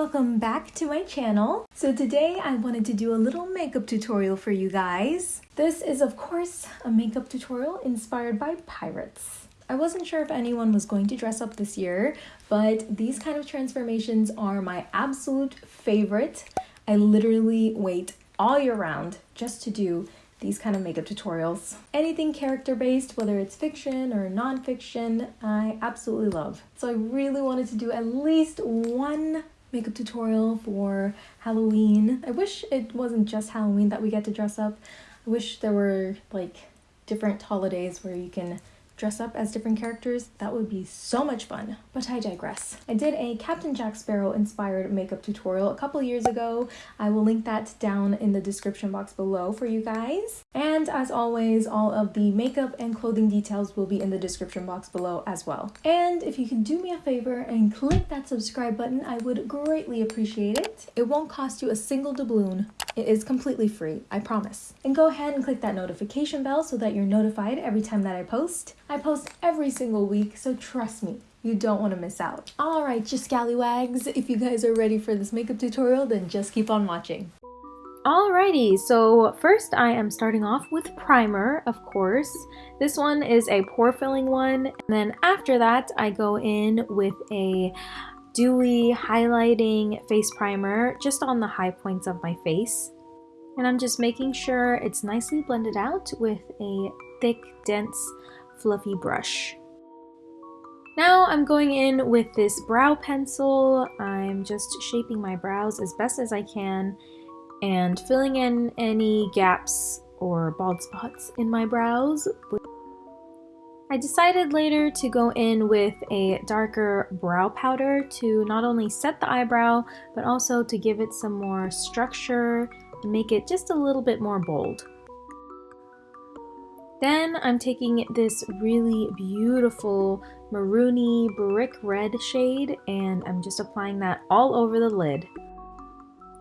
welcome back to my channel. So today I wanted to do a little makeup tutorial for you guys. This is of course a makeup tutorial inspired by pirates. I wasn't sure if anyone was going to dress up this year, but these kind of transformations are my absolute favorite. I literally wait all year round just to do these kind of makeup tutorials. Anything character based, whether it's fiction or non-fiction, I absolutely love. So I really wanted to do at least one makeup tutorial for Halloween. I wish it wasn't just Halloween that we get to dress up. I wish there were like different holidays where you can dress up as different characters, that would be so much fun. But I digress. I did a Captain Jack Sparrow inspired makeup tutorial a couple years ago. I will link that down in the description box below for you guys. And as always, all of the makeup and clothing details will be in the description box below as well. And if you can do me a favor and click that subscribe button, I would greatly appreciate it. It won't cost you a single doubloon. It is completely free, I promise. And go ahead and click that notification bell so that you're notified every time that I post. I post every single week, so trust me, you don't want to miss out. Alright, you scallywags, if you guys are ready for this makeup tutorial, then just keep on watching. Alrighty, so first I am starting off with primer, of course. This one is a pore filling one, and then after that I go in with a dewy highlighting face primer just on the high points of my face. And I'm just making sure it's nicely blended out with a thick, dense, fluffy brush. Now I'm going in with this brow pencil. I'm just shaping my brows as best as I can and filling in any gaps or bald spots in my brows I decided later to go in with a darker brow powder to not only set the eyebrow, but also to give it some more structure and make it just a little bit more bold. Then I'm taking this really beautiful maroony brick red shade and I'm just applying that all over the lid.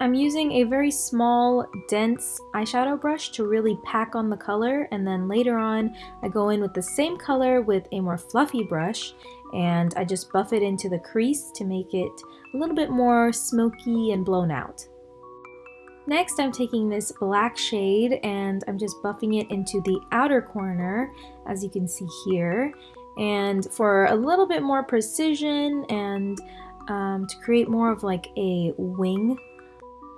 I'm using a very small, dense eyeshadow brush to really pack on the color and then later on I go in with the same color with a more fluffy brush and I just buff it into the crease to make it a little bit more smoky and blown out. Next I'm taking this black shade and I'm just buffing it into the outer corner as you can see here and for a little bit more precision and um, to create more of like a wing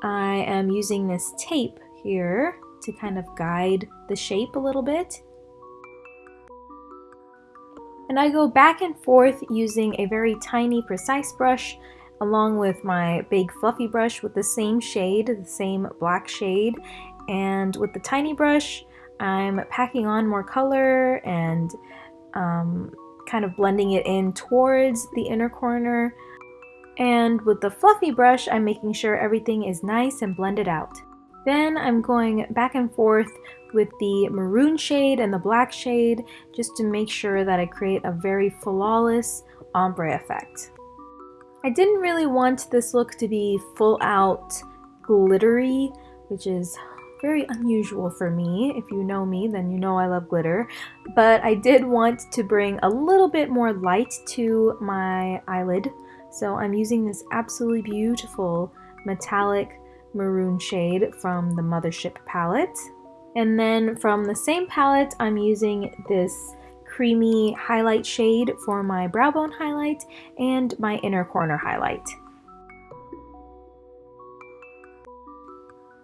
I am using this tape here to kind of guide the shape a little bit. And I go back and forth using a very tiny precise brush along with my big fluffy brush with the same shade, the same black shade. And with the tiny brush, I'm packing on more color and um, kind of blending it in towards the inner corner and with the fluffy brush, I'm making sure everything is nice and blended out. Then I'm going back and forth with the maroon shade and the black shade just to make sure that I create a very flawless ombre effect. I didn't really want this look to be full out glittery, which is very unusual for me. If you know me, then you know I love glitter. But I did want to bring a little bit more light to my eyelid so I'm using this absolutely beautiful metallic maroon shade from the Mothership palette. And then from the same palette, I'm using this creamy highlight shade for my brow bone highlight and my inner corner highlight.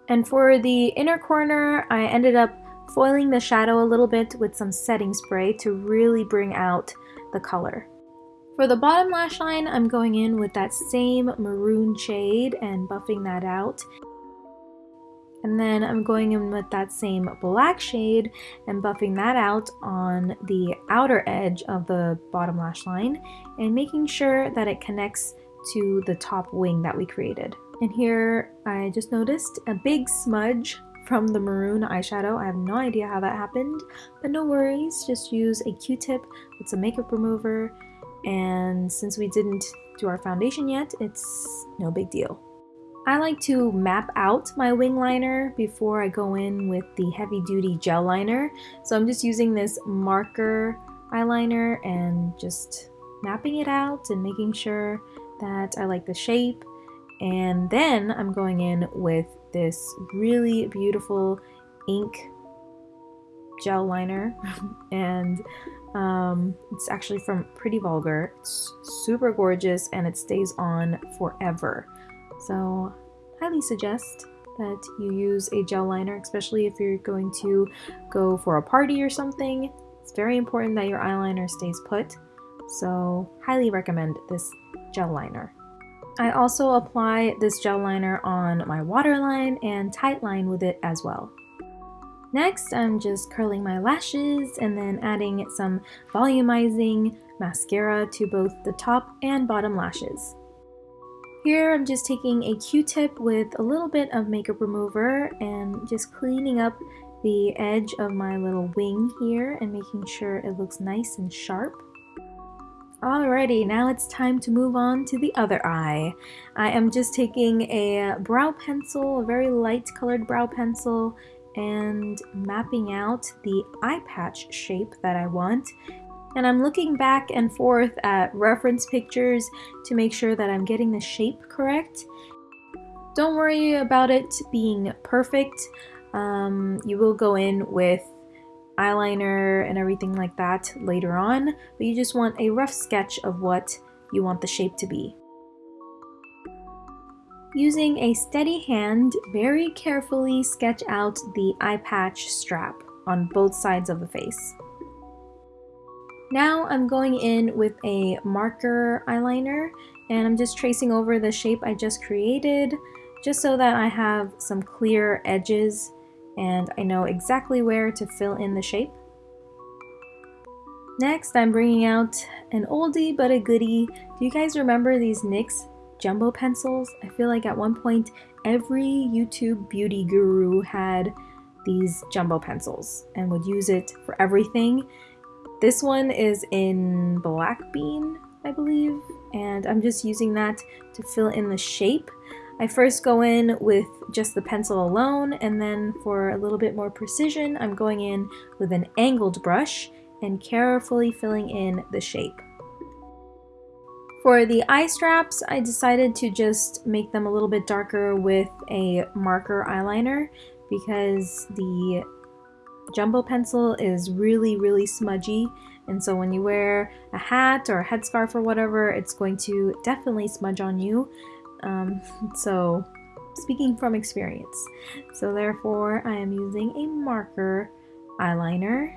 And for the inner corner, I ended up foiling the shadow a little bit with some setting spray to really bring out the color. For the bottom lash line, I'm going in with that same maroon shade and buffing that out. And then I'm going in with that same black shade and buffing that out on the outer edge of the bottom lash line and making sure that it connects to the top wing that we created. And here I just noticed a big smudge from the maroon eyeshadow. I have no idea how that happened, but no worries. Just use a q-tip with some makeup remover and since we didn't do our foundation yet, it's no big deal. I like to map out my wing liner before I go in with the heavy duty gel liner. So I'm just using this marker eyeliner and just mapping it out and making sure that I like the shape. And then I'm going in with this really beautiful ink gel liner and um, it's actually from Pretty Vulgar. It's super gorgeous and it stays on forever. So highly suggest that you use a gel liner, especially if you're going to go for a party or something. It's very important that your eyeliner stays put. So highly recommend this gel liner. I also apply this gel liner on my waterline and tightline with it as well. Next, I'm just curling my lashes and then adding some volumizing mascara to both the top and bottom lashes. Here I'm just taking a q-tip with a little bit of makeup remover and just cleaning up the edge of my little wing here and making sure it looks nice and sharp. Alrighty, now it's time to move on to the other eye. I am just taking a brow pencil, a very light colored brow pencil, and mapping out the eye patch shape that I want. And I'm looking back and forth at reference pictures to make sure that I'm getting the shape correct. Don't worry about it being perfect. Um, you will go in with eyeliner and everything like that later on, but you just want a rough sketch of what you want the shape to be. Using a steady hand, very carefully sketch out the eye patch strap on both sides of the face. Now I'm going in with a marker eyeliner and I'm just tracing over the shape I just created just so that I have some clear edges and I know exactly where to fill in the shape. Next, I'm bringing out an oldie but a goodie. Do you guys remember these NYX jumbo pencils. I feel like at one point every YouTube beauty guru had these jumbo pencils and would use it for everything. This one is in black bean, I believe, and I'm just using that to fill in the shape. I first go in with just the pencil alone, and then for a little bit more precision, I'm going in with an angled brush and carefully filling in the shape. For the eye straps, I decided to just make them a little bit darker with a marker eyeliner because the jumbo pencil is really, really smudgy. And so when you wear a hat or a headscarf or whatever, it's going to definitely smudge on you. Um, so speaking from experience. So therefore, I am using a marker eyeliner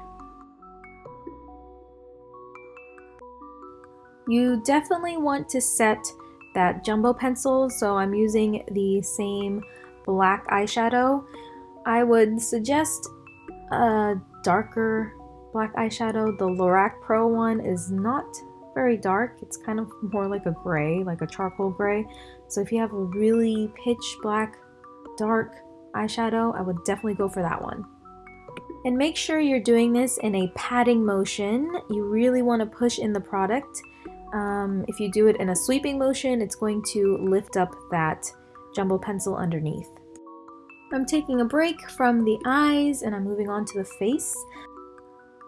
You definitely want to set that jumbo pencil, so I'm using the same black eyeshadow. I would suggest a darker black eyeshadow. The Lorac Pro one is not very dark. It's kind of more like a gray, like a charcoal gray. So if you have a really pitch black, dark eyeshadow, I would definitely go for that one. And make sure you're doing this in a patting motion. You really want to push in the product um, if you do it in a sweeping motion, it's going to lift up that jumbo pencil underneath. I'm taking a break from the eyes and I'm moving on to the face.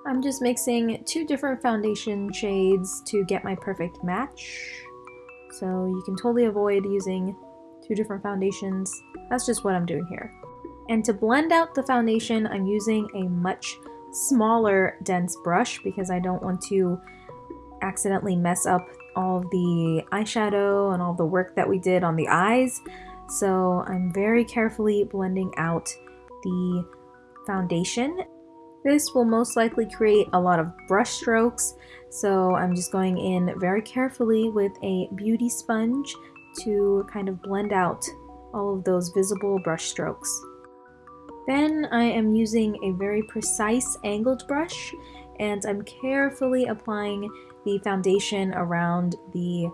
I'm just mixing two different foundation shades to get my perfect match. So you can totally avoid using two different foundations. That's just what I'm doing here. And to blend out the foundation, I'm using a much smaller dense brush because I don't want to accidentally mess up all the eyeshadow and all the work that we did on the eyes. So I'm very carefully blending out the foundation. This will most likely create a lot of brush strokes, so I'm just going in very carefully with a beauty sponge to kind of blend out all of those visible brush strokes. Then I am using a very precise angled brush and I'm carefully applying the foundation around the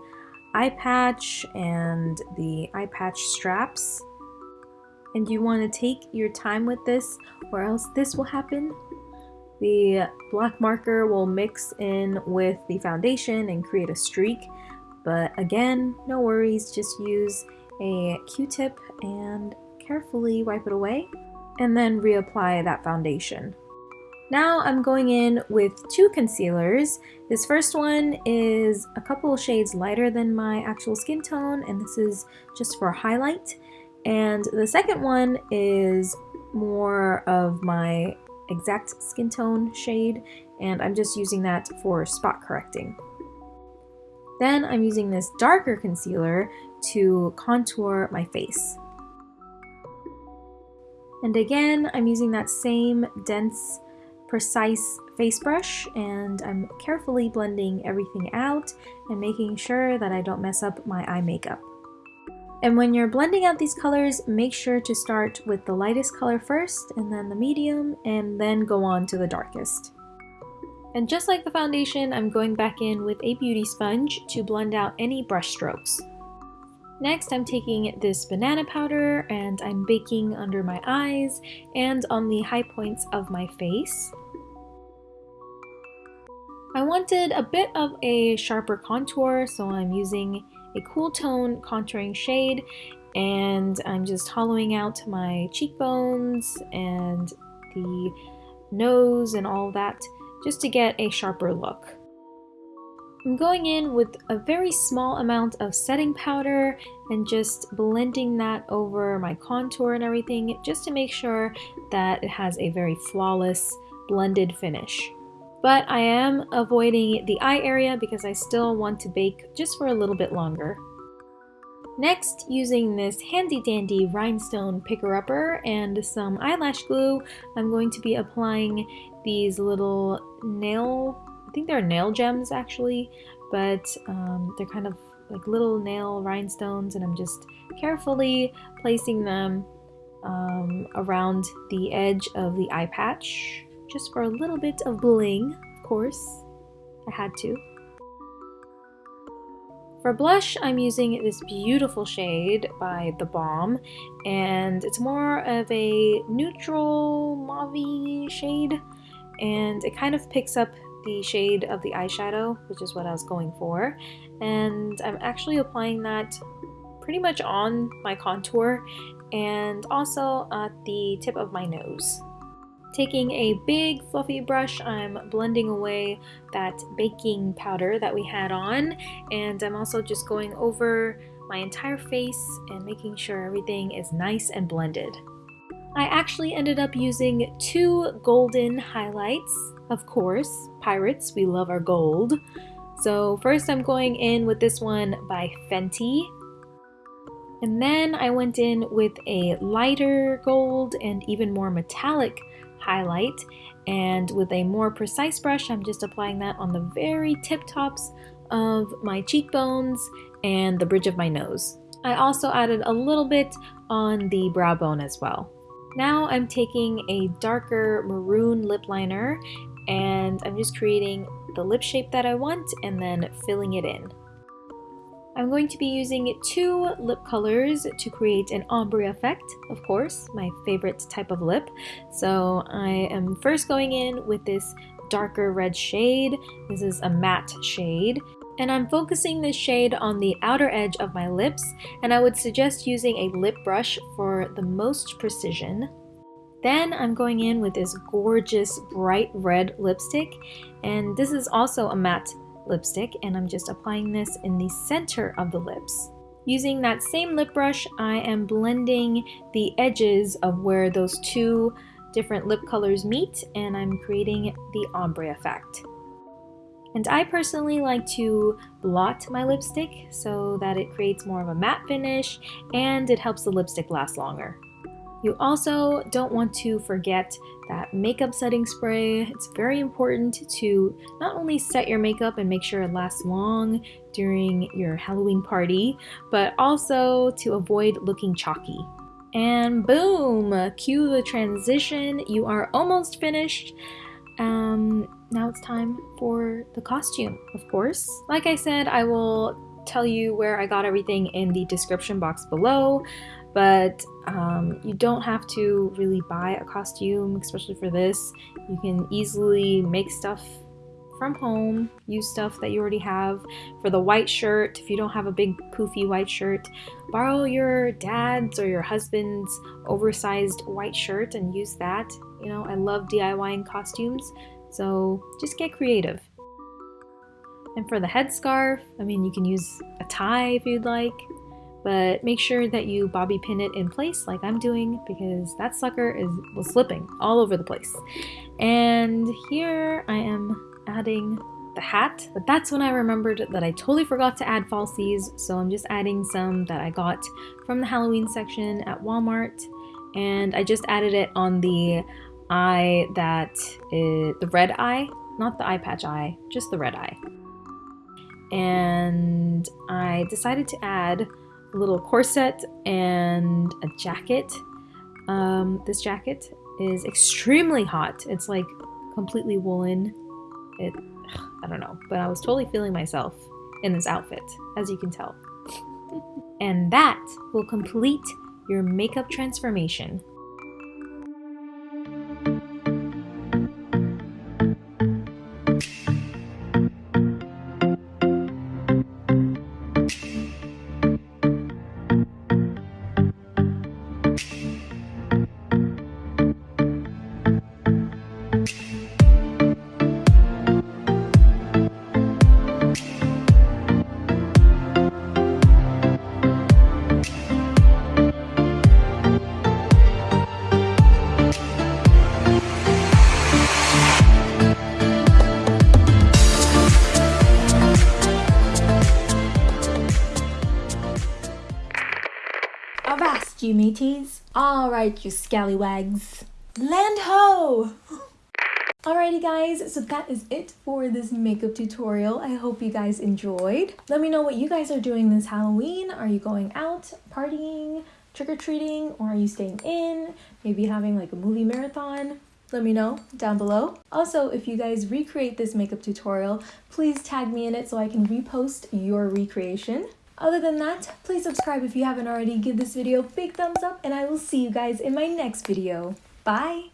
eye patch and the eye patch straps. And you want to take your time with this or else this will happen. The black marker will mix in with the foundation and create a streak. But again, no worries, just use a q-tip and carefully wipe it away and then reapply that foundation. Now I'm going in with two concealers. This first one is a couple shades lighter than my actual skin tone and this is just for highlight. And the second one is more of my exact skin tone shade and I'm just using that for spot correcting. Then I'm using this darker concealer to contour my face. And again, I'm using that same dense precise face brush and I'm carefully blending everything out and making sure that I don't mess up my eye makeup. And when you're blending out these colors, make sure to start with the lightest color first and then the medium and then go on to the darkest. And just like the foundation, I'm going back in with a beauty sponge to blend out any brush strokes. Next, I'm taking this banana powder and I'm baking under my eyes and on the high points of my face. I wanted a bit of a sharper contour, so I'm using a cool tone contouring shade and I'm just hollowing out my cheekbones and the nose and all that just to get a sharper look. I'm going in with a very small amount of setting powder and just blending that over my contour and everything just to make sure that it has a very flawless blended finish. But I am avoiding the eye area because I still want to bake just for a little bit longer. Next, using this handy dandy rhinestone picker-upper and some eyelash glue, I'm going to be applying these little nail, I think they're nail gems actually, but um, they're kind of like little nail rhinestones and I'm just carefully placing them um, around the edge of the eye patch just for a little bit of bling, of course. I had to. For blush, I'm using this beautiful shade by The Balm, and it's more of a neutral mauve shade, and it kind of picks up the shade of the eyeshadow, which is what I was going for, and I'm actually applying that pretty much on my contour and also at the tip of my nose. Taking a big fluffy brush, I'm blending away that baking powder that we had on, and I'm also just going over my entire face and making sure everything is nice and blended. I actually ended up using two golden highlights. Of course, pirates, we love our gold. So first I'm going in with this one by Fenty. And then I went in with a lighter gold and even more metallic highlight and with a more precise brush I'm just applying that on the very tip tops of my cheekbones and the bridge of my nose. I also added a little bit on the brow bone as well. Now I'm taking a darker maroon lip liner and I'm just creating the lip shape that I want and then filling it in. I'm going to be using two lip colors to create an ombre effect, of course, my favorite type of lip. So I am first going in with this darker red shade. This is a matte shade. And I'm focusing this shade on the outer edge of my lips, and I would suggest using a lip brush for the most precision. Then I'm going in with this gorgeous bright red lipstick, and this is also a matte lipstick and I'm just applying this in the center of the lips. Using that same lip brush, I am blending the edges of where those two different lip colors meet and I'm creating the ombre effect. And I personally like to blot my lipstick so that it creates more of a matte finish and it helps the lipstick last longer. You also don't want to forget that makeup setting spray. It's very important to not only set your makeup and make sure it lasts long during your Halloween party, but also to avoid looking chalky. And boom, cue the transition. You are almost finished. Um, now it's time for the costume, of course. Like I said, I will tell you where I got everything in the description box below but um, you don't have to really buy a costume, especially for this. You can easily make stuff from home, use stuff that you already have. For the white shirt, if you don't have a big poofy white shirt, borrow your dad's or your husband's oversized white shirt and use that. You know, I love DIYing costumes, so just get creative. And for the headscarf, I mean, you can use a tie if you'd like, but make sure that you bobby pin it in place like I'm doing because that sucker is was slipping all over the place. And here I am adding the hat, but that's when I remembered that I totally forgot to add falsies, so I'm just adding some that I got from the Halloween section at Walmart, and I just added it on the eye that is the red eye, not the eye patch eye, just the red eye. And I decided to add little corset and a jacket. Um, this jacket is extremely hot. It's like completely woolen. It I don't know, but I was totally feeling myself in this outfit, as you can tell. and that will complete your makeup transformation. Mateys! Alright, you scallywags. Land ho! Alrighty guys, so that is it for this makeup tutorial. I hope you guys enjoyed. Let me know what you guys are doing this Halloween. Are you going out, partying, trick-or-treating, or are you staying in? Maybe having like a movie marathon? Let me know down below. Also, if you guys recreate this makeup tutorial, please tag me in it so I can repost your recreation. Other than that, please subscribe if you haven't already, give this video a big thumbs up, and I will see you guys in my next video. Bye!